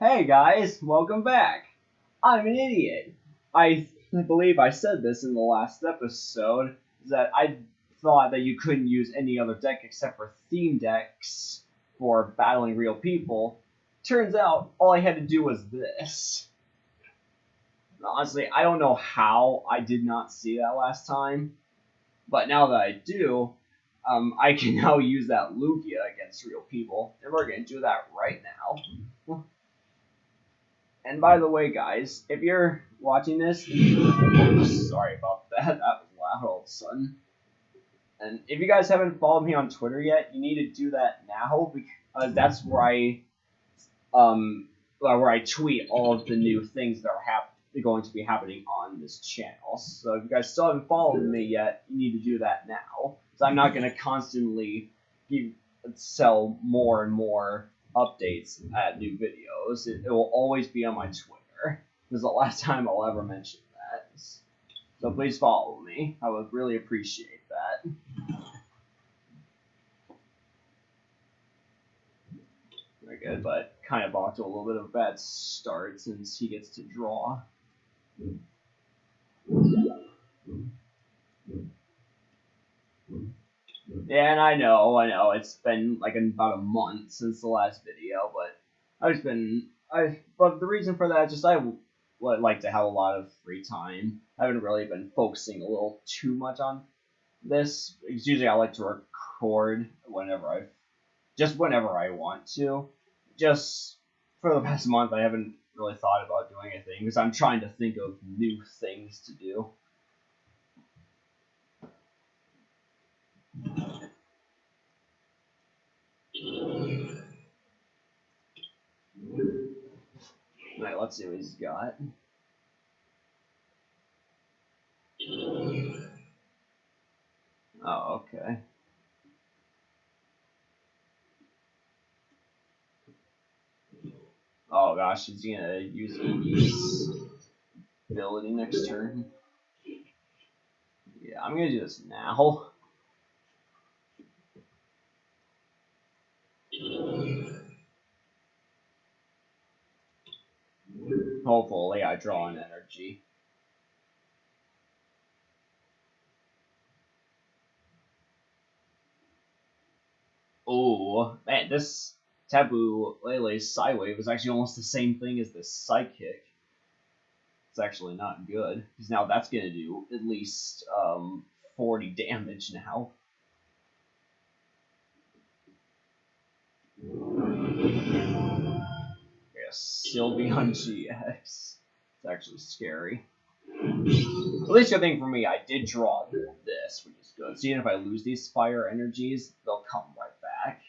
Hey guys, welcome back. I'm an idiot. I believe I said this in the last episode that I thought that you couldn't use any other deck except for theme decks for battling real people. Turns out all I had to do was this. Honestly, I don't know how I did not see that last time, but now that I do, um, I can now use that Lugia against real people, and we're going to do that right now. And by the way, guys, if you're watching this, sorry about that, that was loud all of a sudden. And if you guys haven't followed me on Twitter yet, you need to do that now because that's where I, um, where I tweet all of the new things that are hap- going to be happening on this channel. So if you guys still haven't followed me yet, you need to do that now. So I'm not going to constantly give, sell more and more updates at new videos. It, it will always be on my Twitter. This is the last time I'll ever mention that. So please follow me. I would really appreciate that. Very good, but kind of off to a little bit of a bad start since he gets to draw. Yeah, and I know, I know, it's been like about a month since the last video, but I've been, I, but the reason for that is just I would like to have a lot of free time. I haven't really been focusing a little too much on this. Because usually I like to record whenever I, just whenever I want to. Just for the past month, I haven't really thought about doing anything because I'm trying to think of new things to do. Alright, let's see what he's got. Oh, okay. Oh gosh, is he gonna use Eevee's ability next turn? Yeah, I'm gonna do this now. Hopefully I draw an energy. Oh, man, this Tapu Lele's Psywave is actually almost the same thing as this Psychic. It's actually not good, because now that's going to do at least um, 40 damage now. Yes, Sylveon GX. It's actually scary. At least good thing for me, I did draw this, which is good. So even if I lose these fire energies, they'll come right back.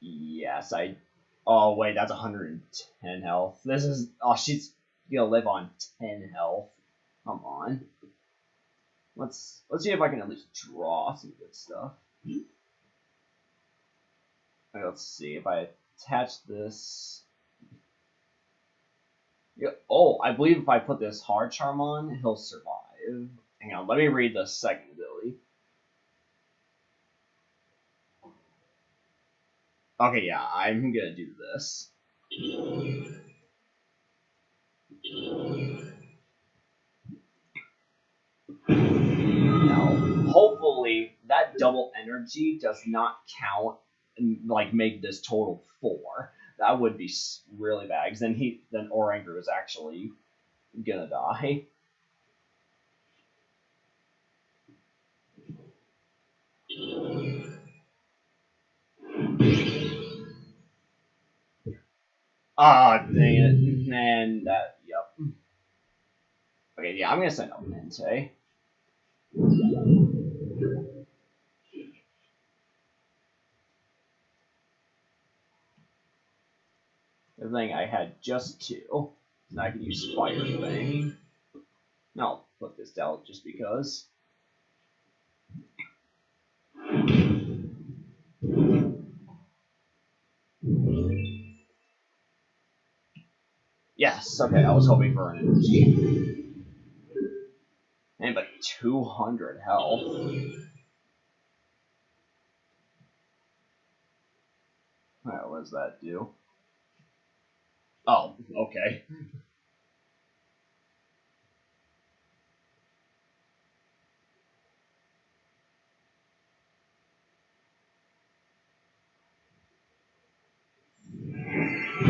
Yes, I. Oh wait, that's 110 health. This is. Oh, she's gonna live on 10 health. Come on. Let's let's see if I can at least draw some good stuff. Okay, let's see if I attach this. Yeah, oh, I believe if I put this hard charm on, he'll survive. Hang on, let me read the second ability. Okay, yeah, I'm gonna do this. Now, hopefully, that double energy does not count like make this total four. That would be really bad because then he then Oranguru is actually gonna die. Ah, dang it. And that, yep. Okay, yeah, I'm gonna send up Mente. The thing I had just two. And I can use Fire Fang. I'll put this down just because. Yes, okay, I was hoping for an energy. And but 200 health. Alright, what does that do? Oh, okay.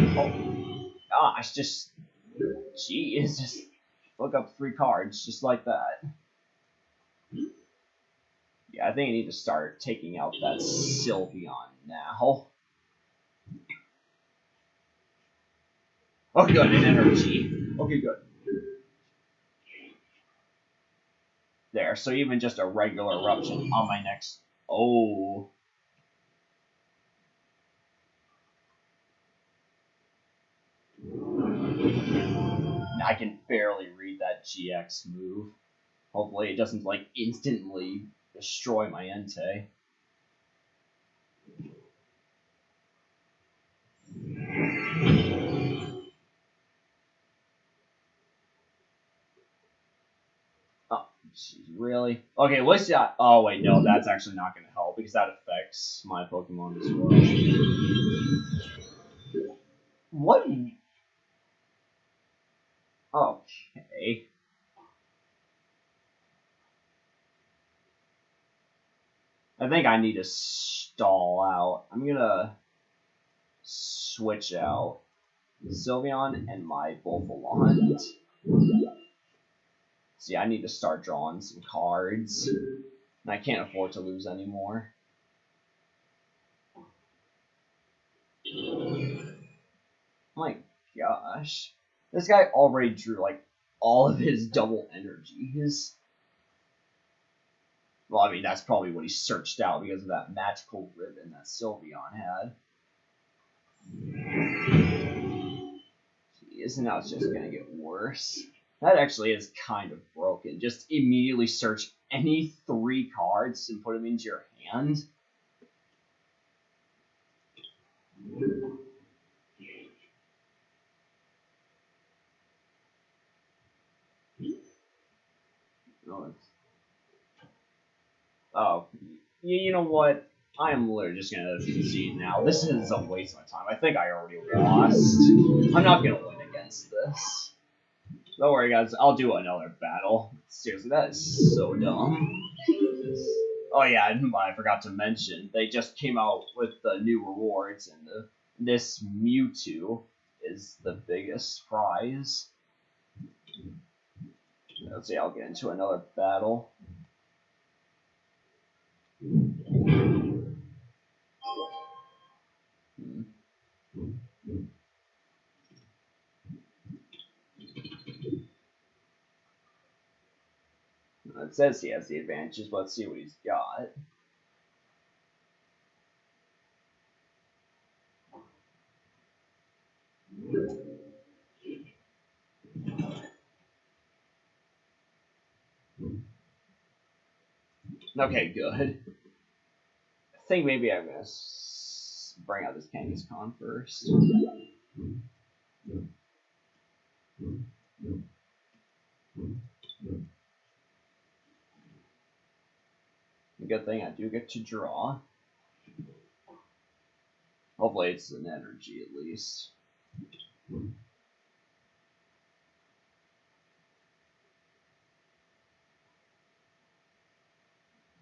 Oh, gosh, just, jeez, just look up three cards just like that. Yeah, I think I need to start taking out that Sylveon now. Oh, good, an energy. Okay, good. There, so even just a regular eruption on my next. Oh. I can barely read that GX move. Hopefully, it doesn't like instantly destroy my Entei. Really? Okay, what's that? Oh, wait, no, that's actually not going to help because that affects my Pokemon as well. What? Okay. I think I need to stall out. I'm gonna switch out Sylveon and my Bouffalant. See, I need to start drawing some cards. And I can't afford to lose anymore. Oh my gosh. This guy already drew, like, all of his double energies. Well, I mean, that's probably what he searched out because of that magical ribbon that Sylveon had. Jeez, and now it's just gonna get worse. That actually is kind of broken. Just immediately search any three cards and put them into your hand. Oh, you know what? I am literally just gonna concede now. This is a waste of my time. I think I already lost. I'm not gonna win against this. Don't worry, guys. I'll do another battle. Seriously, that is so dumb. Oh yeah, I forgot to mention they just came out with the new rewards, and the, this Mewtwo is the biggest prize. Let's see. I'll get into another battle. Hmm. It says he has the advantages, let's see what he's got. Okay, good. I think maybe I'm gonna bring out this Kangaskhan first. Good thing I do get to draw. Hopefully it's an energy at least.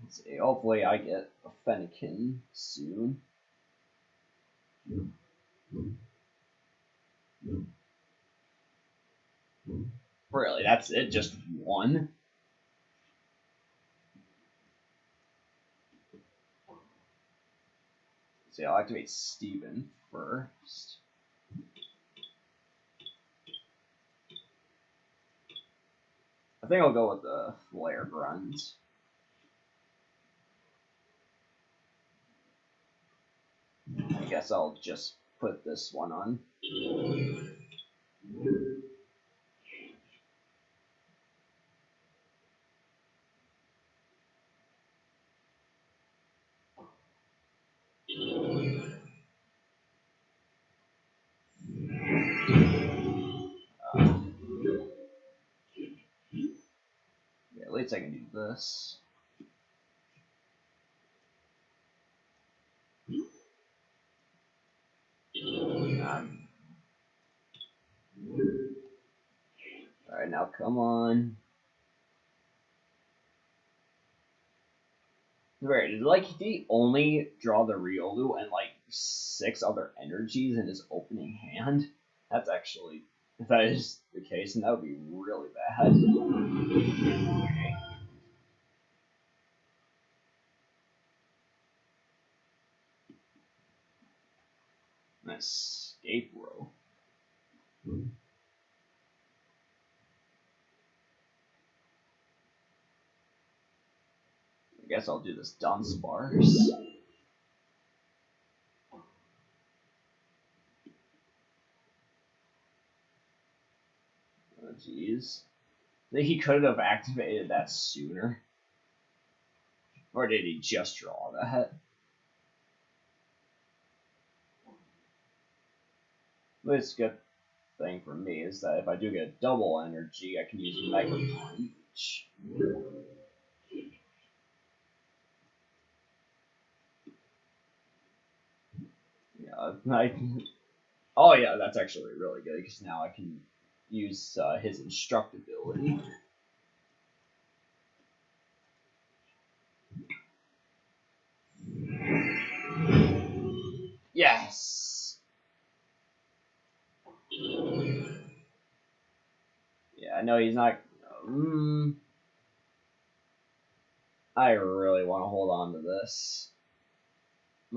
Let's see, hopefully I get a Fennekin soon. Really, that's it? Just one? See, I'll activate Steven first. I think I'll go with the Flare Grunt. I guess I'll just put this one on. I can do this. Alright, now come on. Right, did like he only draw the Riolu and like six other energies in his opening hand? That's actually if that is the case, and that would be really bad. Escape Rope. I guess I'll do this Dunsparce. Oh jeez. He could have activated that sooner. Or did he just draw that? This good thing for me is that if I do get double energy, I can use Mega Punch. Yeah, I, oh yeah, that's actually really good because now I can use uh, his Instruct ability. Yes. Know he's not. Um, I really want to hold on to this.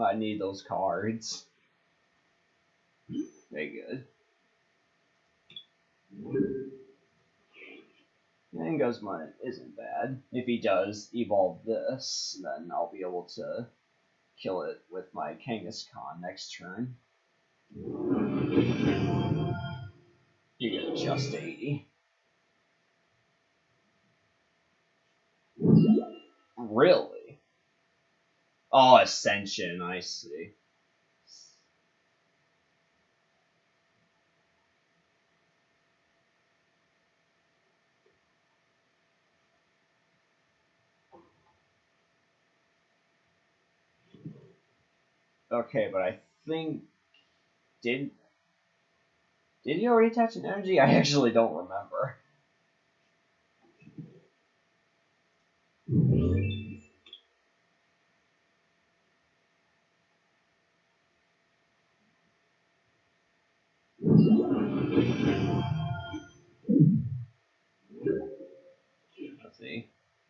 I need those cards. Very good. And Guzma isn't bad. If he does evolve this, then I'll be able to kill it with my Kangaskhan next turn. You get just 80. Really? Oh, Ascension, I see. Okay, but I think did did he already attach an energy? I actually don't remember.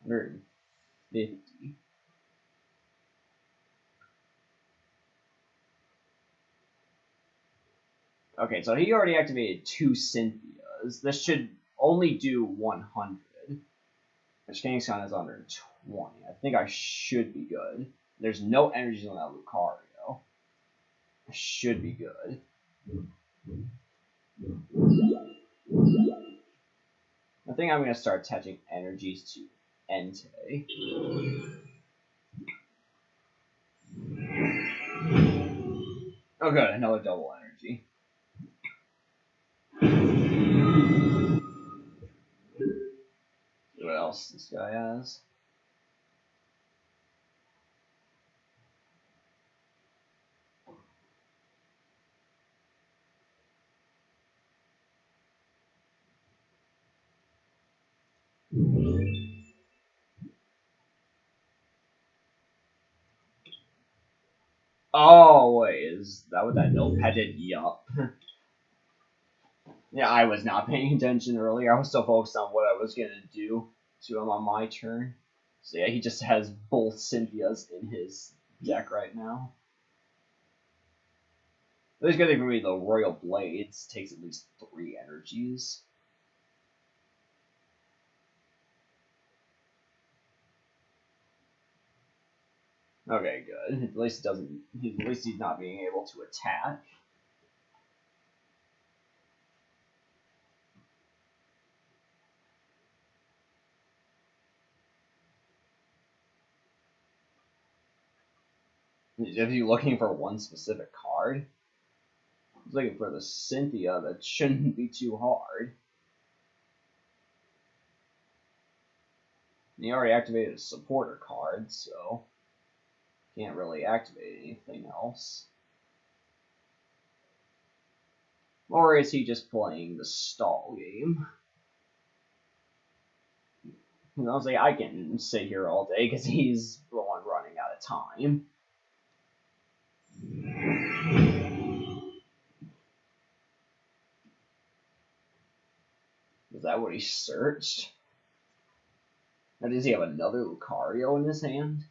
See. 150. Okay, so he already activated two Cynthias. This should only do 100. Which Kangaskhan is under 20. I think I should be good. There's no energies on that Lucario. I should be good. I think I'm going to start attaching energies to Entei. Oh good, another double energy. what else this guy has. Oh wait, is that what that notepad did? Yup. yeah, I was not paying attention earlier. I was so focused on what I was gonna do to him on my turn. So yeah, he just has both Cynthias in his deck right now. There's gonna be the Royal Blades takes at least three energies. Okay, good. At least doesn't. At least he's not being able to attack. Is he looking for one specific card? He's looking for the Cynthia that shouldn't be too hard. He already activated a supporter card, so can't really activate anything else. Or is he just playing the stall game? And I was like, I can sit here all day because he's the one running out of time. Is that what he searched? Now, does he have another Lucario in his hand?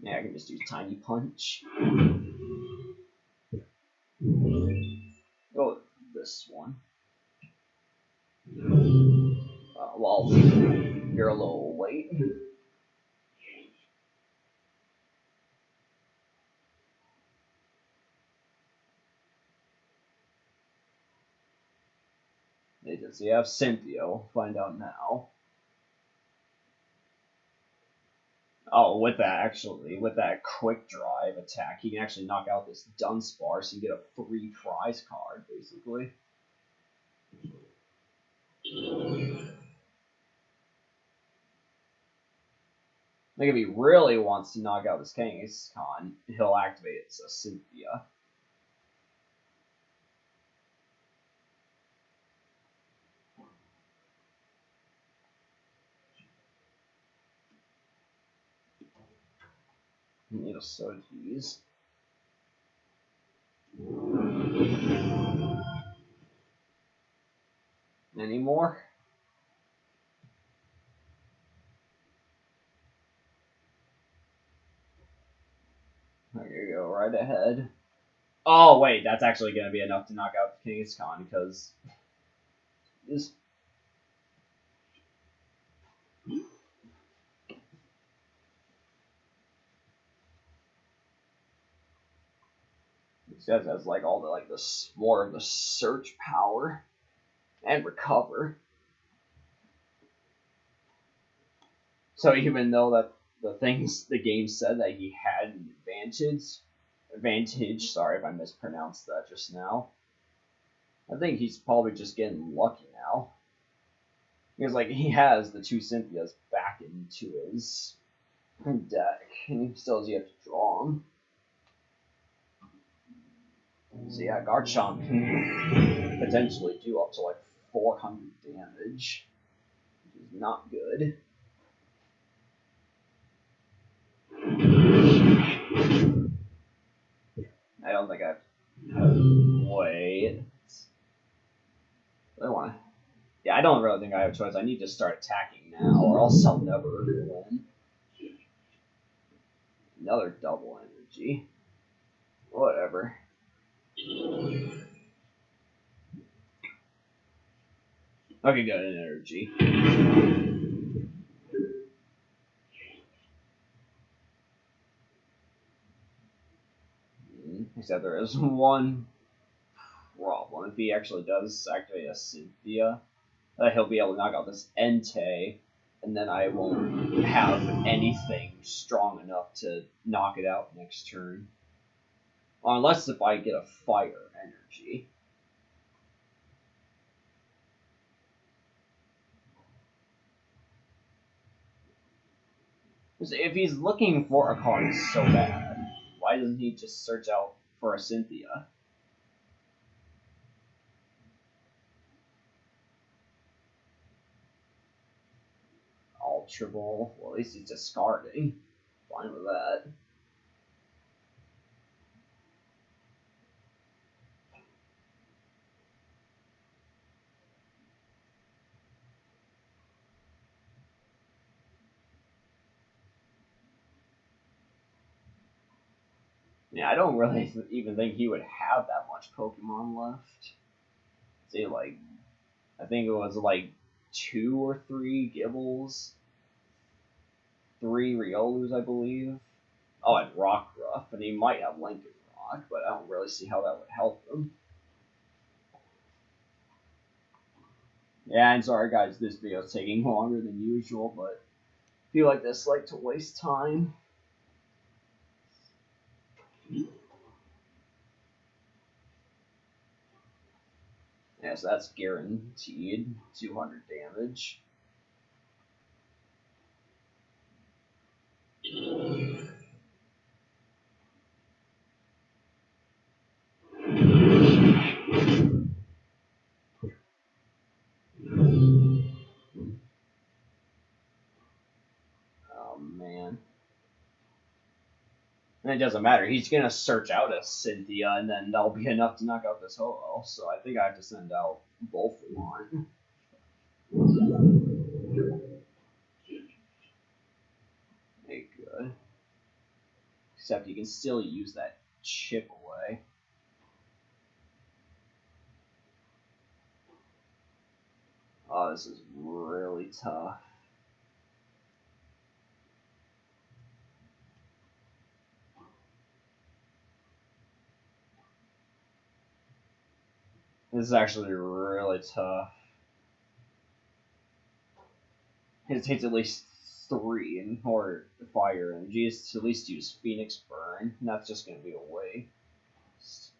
Yeah, I can just use Tiny Punch. Oh, this one. Uh, well, you're a little late. Does he have Cynthia? We'll find out now. Oh, with that actually, with that quick drive attack, he can actually knock out this Dunsparce so you get a free prize card, basically. Like if he really wants to knock out this Kangaskhan, he'll activate it a Cynthia. Need a Soji's. Any more? There you go, right ahead. Oh wait, that's actually gonna be enough to knock out the Kangaskhan because This guy has like all the like the more of the search power and recover. So even though that the things the game said that he had an advantage, advantage. Sorry if I mispronounced that just now. I think he's probably just getting lucky now. Because like he has the two Cynthias back into his deck, and he still has yet to draw them. So yeah, Garchomp can potentially do up to like 400 damage, which is not good. I don't think I've. Wait. I want to. Yeah, I don't really think I have a choice. I need to start attacking now, or else I'll never win. Another double energy. Whatever. Okay, good an energy. Hmm, Except there is one problem. If he actually does activate a Cynthia, uh, he'll be able to knock out this Entei, and then I won't have anything strong enough to knock it out next turn. Unless if I get a fire energy. If he's looking for a card so bad, why doesn't he just search out for a Cynthia? Ultra Ball. Well, at least he's discarding. Fine with that. Yeah, I don't really even think he would have that much Pokemon left. See, like, I think it was like two or three Gibles, three Riolus, I believe. Oh, and Rockruff, and he might have Lincoln Rock, but I don't really see how that would help him. Yeah, I'm sorry guys, this video is taking longer than usual, but I feel like this like to waste time. Yeah, so that's guaranteed 200 damage. It doesn't matter. He's gonna search out a Cynthia, and then that'll be enough to knock out this Ho-Oh. So I think I have to send out both of one. Okay, good. Except you can still use that chip away. Oh, this is really tough. This is actually really tough. It takes at least three in to fire energy is to at least use Phoenix Burn, and that's just going to be a waste.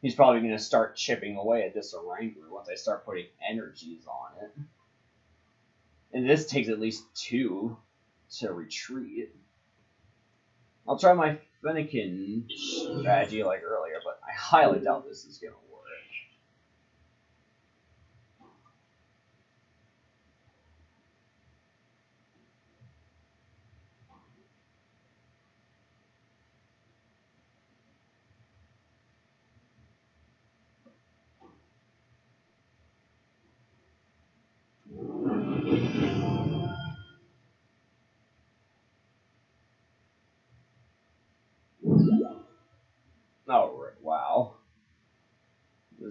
He's probably going to start chipping away at this Oranguru once I start putting energies on it. And this takes at least two to retreat. I'll try my Fennekin strategy like earlier, but I highly doubt this is going to work.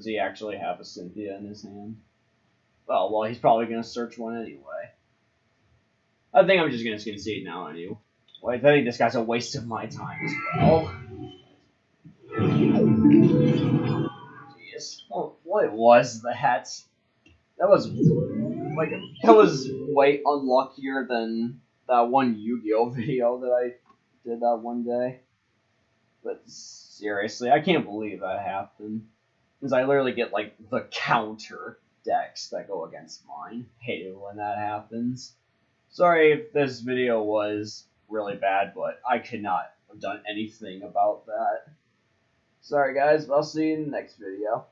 Does he actually have a Cynthia in his hand? Oh, well, he's probably going to search one anyway. I think I'm just going to concede now anyway. Well, I think this guy's a waste of my time as well. Jeez. Oh, what was that? That was like that was way unluckier than that one Yu-Gi-Oh video that I did that one day. But seriously, I can't believe that happened. Because I literally get like the counter decks that go against mine. Hate it when that happens. Sorry if this video was really bad, but I could not have done anything about that. Sorry guys, but I'll see you in the next video.